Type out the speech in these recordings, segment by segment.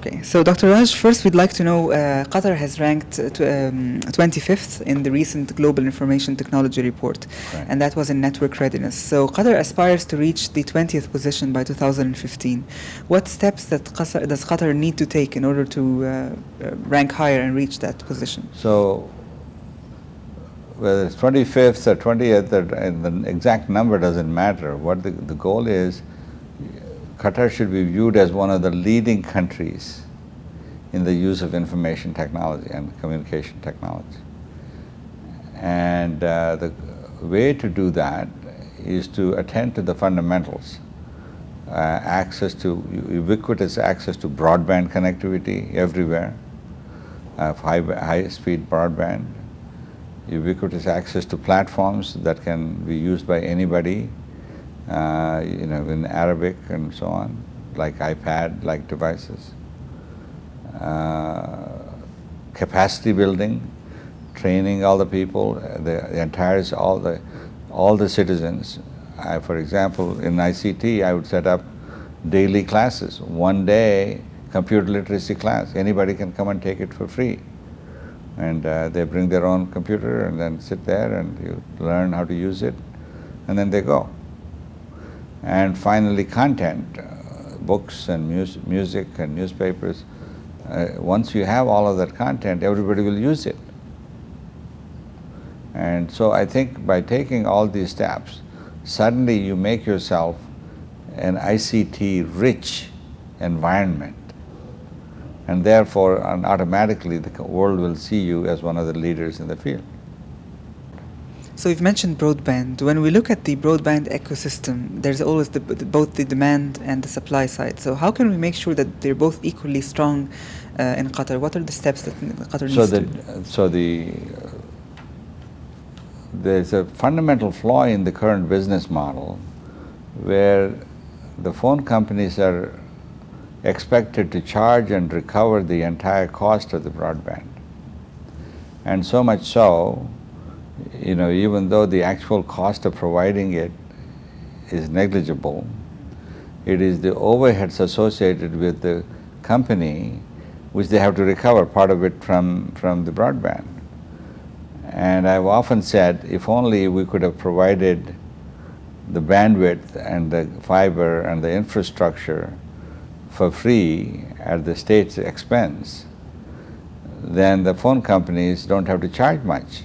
Okay, so Dr. Raj, first we'd like to know uh, Qatar has ranked uh, to, um, 25th in the recent Global Information Technology Report, Right. and that was in network readiness. So Qatar aspires to reach the 20th position by 2015. What steps that Qatar, does Qatar need to take in order to uh, uh, rank higher and reach that position? So whether it's 25th or 20th, or, the exact number doesn't matter. What the, the goal is, Qatar should be viewed as one of the leading countries in the use of information technology and communication technology. And uh, the way to do that is to attend to the fundamentals. Uh, access to, ubiquitous access to broadband connectivity everywhere, uh, high, high-speed broadband, ubiquitous access to platforms that can be used by anybody, uh, you know, in Arabic and so on, like iPad-like devices. Uh, capacity building, training all the people, the, the entire, all the, all the citizens. I, for example, in ICT, I would set up daily classes, one day computer literacy class. Anybody can come and take it for free. And uh, they bring their own computer and then sit there and you learn how to use it, and then they go. And finally, content, uh, books and mus music and newspapers. Uh, once you have all of that content, everybody will use it. And so I think by taking all these steps, suddenly you make yourself an ICT-rich environment. And therefore, and automatically, the world will see you as one of the leaders in the field. So you've mentioned broadband. When we look at the broadband ecosystem, there's always the, the, both the demand and the supply side. So how can we make sure that they're both equally strong uh, in Qatar? What are the steps that Qatar So needs the, to? so the, uh, there's a fundamental flaw in the current business model where the phone companies are expected to charge and recover the entire cost of the broadband. And so much so, you know, even though the actual cost of providing it is negligible, it is the overheads associated with the company which they have to recover part of it from, from the broadband. And I've often said, if only we could have provided the bandwidth and the fiber and the infrastructure for free at the state's expense, then the phone companies don't have to charge much.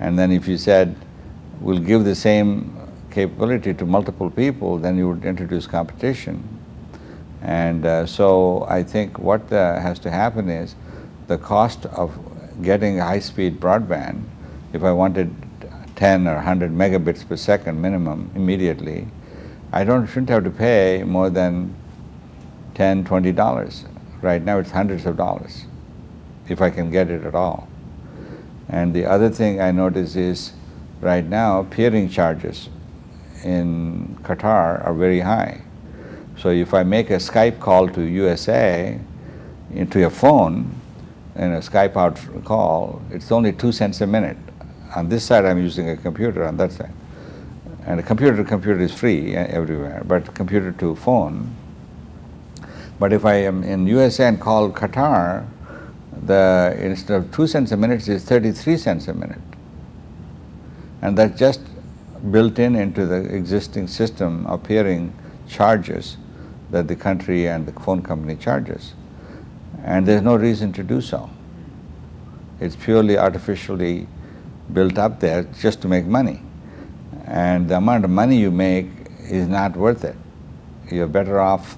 And then if you said, we'll give the same capability to multiple people, then you would introduce competition. And uh, so I think what uh, has to happen is the cost of getting high-speed broadband, if I wanted 10 or 100 megabits per second minimum immediately, I don't shouldn't have to pay more than 10, 20 dollars. Right now it's hundreds of dollars, if I can get it at all. And the other thing I notice is, right now, peering charges in Qatar are very high. So if I make a Skype call to USA into your phone, in a Skype out call, it's only two cents a minute. On this side, I'm using a computer, on that side. And a computer to computer is free everywhere, but computer to phone. But if I am in USA and call Qatar, the instead of two cents a minute, it's 33 cents a minute. And that's just built in into the existing system appearing charges that the country and the phone company charges. And there's no reason to do so. It's purely artificially built up there just to make money. And the amount of money you make is not worth it. You're better off,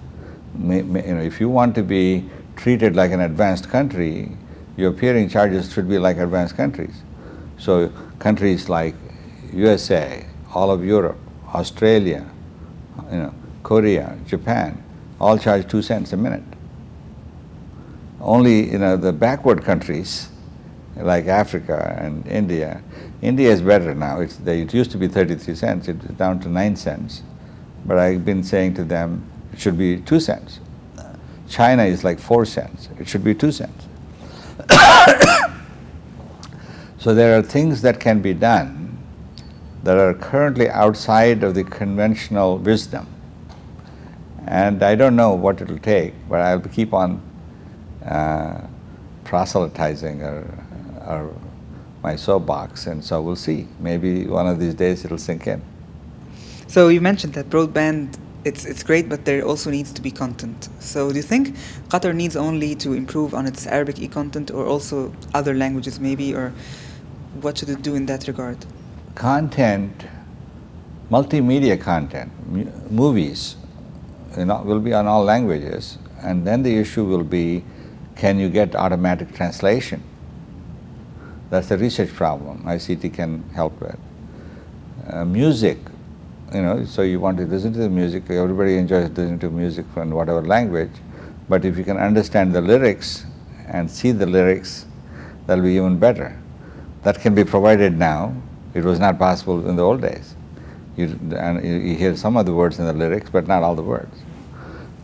you know, if you want to be treated like an advanced country, your peering charges should be like advanced countries. So countries like USA, all of Europe, Australia, you know, Korea, Japan, all charge two cents a minute. Only, you know, the backward countries like Africa and India, India is better now. It's, it used to be 33 cents, it's down to 9 cents. But I've been saying to them, it should be 2 cents. China is like 4 cents, it should be 2 cents. so there are things that can be done that are currently outside of the conventional wisdom. And I don't know what it'll take, but I'll keep on uh, proselytizing or, or my soapbox, and so we'll see. Maybe one of these days it'll sink in. So you mentioned that broadband it's it's great, but there also needs to be content. So do you think Qatar needs only to improve on its Arabic e-content, or also other languages maybe, or what should it do in that regard? Content, multimedia content, movies, you know, will be on all languages, and then the issue will be, can you get automatic translation? That's a research problem ICT can help with. Uh, music, you know, so you want to listen to the music, everybody enjoys listening to music from whatever language, but if you can understand the lyrics and see the lyrics, that'll be even better. That can be provided now. It was not possible in the old days. You, and you hear some of the words in the lyrics, but not all the words.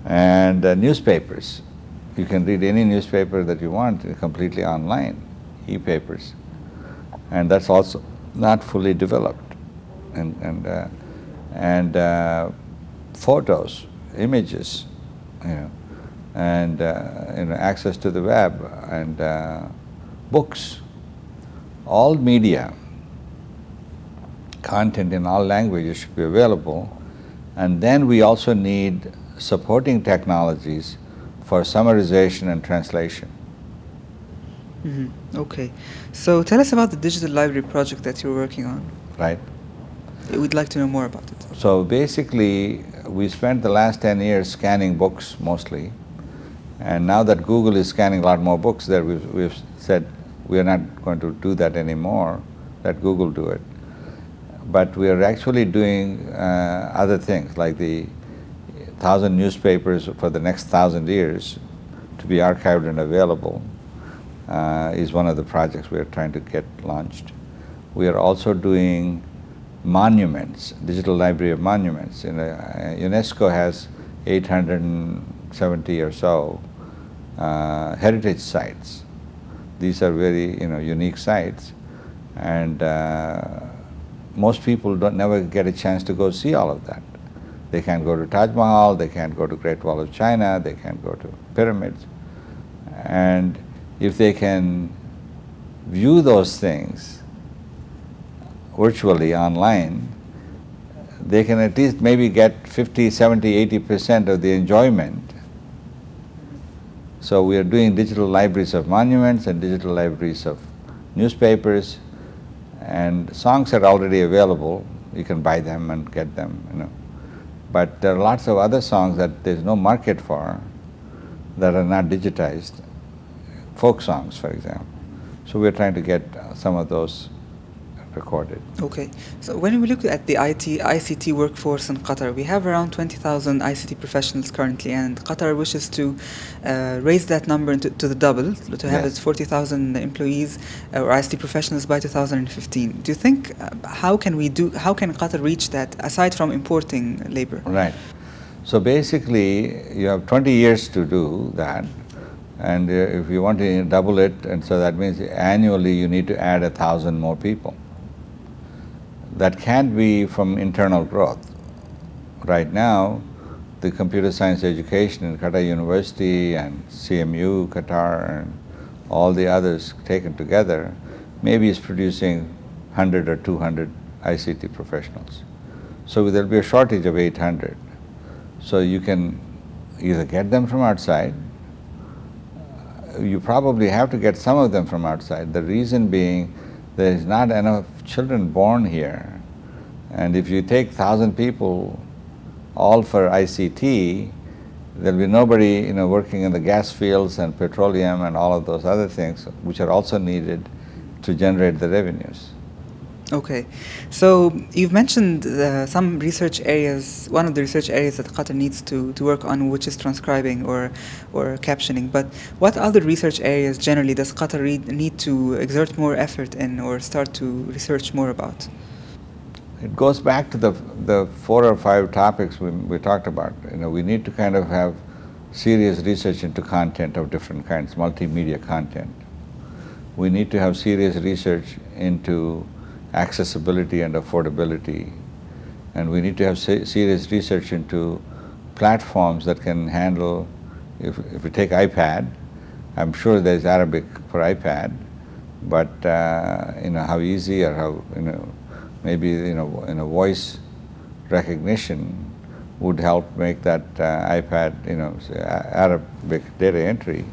And uh, newspapers, you can read any newspaper that you want completely online, e-papers. And that's also not fully developed. And, and uh, and uh, photos, images, you know, and uh, you know, access to the web and uh, books, all media, content in all languages should be available. And then we also need supporting technologies for summarization and translation. Mm -hmm. Okay. So tell us about the digital library project that you're working on. Right. We'd like to know more about it. So basically, we spent the last 10 years scanning books mostly. And now that Google is scanning a lot more books that we've, we've said we are not going to do that anymore, let Google do it. But we are actually doing uh, other things, like the thousand newspapers for the next thousand years to be archived and available uh, is one of the projects we are trying to get launched. We are also doing monuments, digital library of monuments. In uh, UNESCO has 870 or so uh, heritage sites. These are very you know unique sites, and uh, most people don't never get a chance to go see all of that. They can't go to Taj Mahal, they can't go to Great Wall of China, they can't go to pyramids, and if they can view those things virtually online, they can at least maybe get 50, 70, 80 percent of the enjoyment. So we are doing digital libraries of monuments and digital libraries of newspapers and songs are already available. You can buy them and get them, you know. But there are lots of other songs that there's no market for that are not digitized, folk songs, for example. So we're trying to get some of those recorded. Okay, so when we look at the IT, ICT workforce in Qatar, we have around 20,000 ICT professionals currently, and Qatar wishes to uh, raise that number to, to the double, to have yes. its 40,000 employees uh, or ICT professionals by 2015. Do you think, uh, how can we do, how can Qatar reach that, aside from importing labor? Right. So basically, you have 20 years to do that. And uh, if you want to double it, and so that means annually you need to add a thousand more people that can't be from internal growth. Right now, the computer science education in Qatar University and CMU, Qatar, and all the others taken together, maybe is producing 100 or 200 ICT professionals. So there'll be a shortage of 800. So you can either get them from outside, you probably have to get some of them from outside. The reason being there is not enough children born here. And if you take thousand people all for ICT, there'll be nobody you know, working in the gas fields and petroleum and all of those other things which are also needed to generate the revenues. Okay, so you've mentioned uh, some research areas, one of the research areas that Qatar needs to, to work on, which is transcribing or, or captioning. But what other research areas generally does Qatar need to exert more effort in or start to research more about? It goes back to the, the four or five topics we, we talked about. You know, we need to kind of have serious research into content of different kinds, multimedia content. We need to have serious research into accessibility and affordability. And we need to have se serious research into platforms that can handle, if, if we take iPad, I'm sure there's Arabic for iPad, but uh, you know how easy or how you know maybe you know in a voice recognition would help make that uh, iPad you know Arabic data entry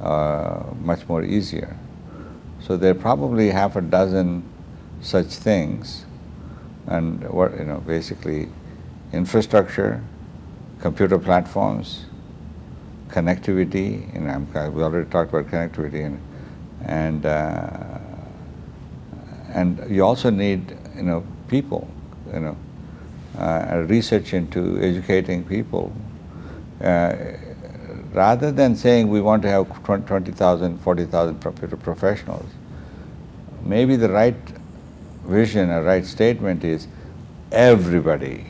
uh, much more easier. So there are probably half a dozen such things, and what you know basically infrastructure, computer platforms, connectivity, and I'm, we already talked about connectivity, and and uh, and you also need you know people, you know, uh, research into educating people. Uh, rather than saying we want to have 20,000, 40,000 computer professionals, maybe the right vision a right statement is everybody,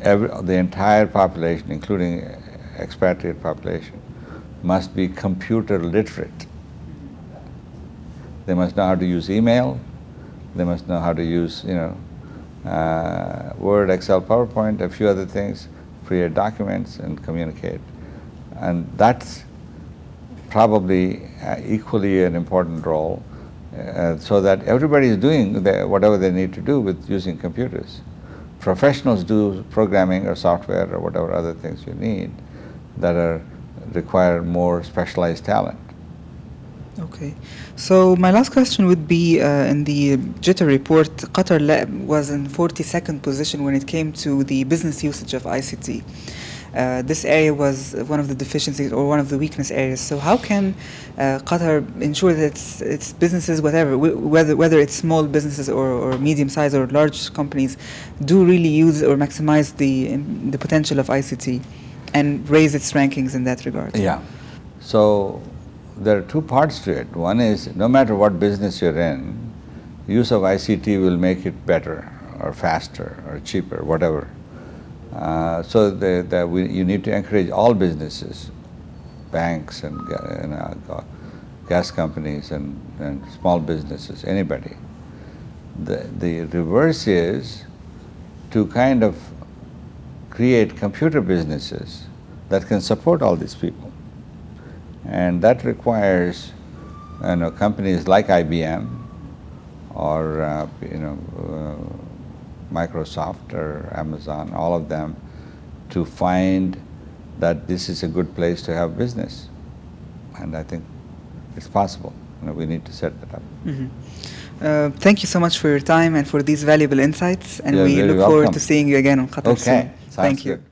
every, the entire population, including expatriate population, must be computer literate. They must know how to use email, they must know how to use, you know, uh, Word, Excel, PowerPoint, a few other things, create documents and communicate. And that's probably uh, equally an important role uh, so that everybody is doing the, whatever they need to do with using computers. Professionals do programming or software or whatever other things you need that are require more specialized talent. Okay, so my last question would be uh, in the GITR report, Qatar was in 42nd position when it came to the business usage of ICT. Uh, this area was one of the deficiencies or one of the weakness areas. So how can uh, Qatar ensure that its, its businesses, whatever, whether whether it's small businesses or, or medium sized or large companies, do really use or maximize the the potential of ICT and raise its rankings in that regard? Yeah. So there are two parts to it. One is no matter what business you're in, use of ICT will make it better or faster or cheaper, whatever. Uh, so the, we, you need to encourage all businesses, banks and, and uh, gas companies and, and small businesses, anybody. The, the reverse is to kind of create computer businesses that can support all these people. And that requires you know, companies like IBM or uh, you know, uh, Microsoft or Amazon, all of them, to find that this is a good place to have business. And I think it's possible. You know, we need to set that up. Mm -hmm. uh, thank you so much for your time and for these valuable insights. And You're we look welcome. forward to seeing you again on Qatar okay. soon. Sounds thank you. Good.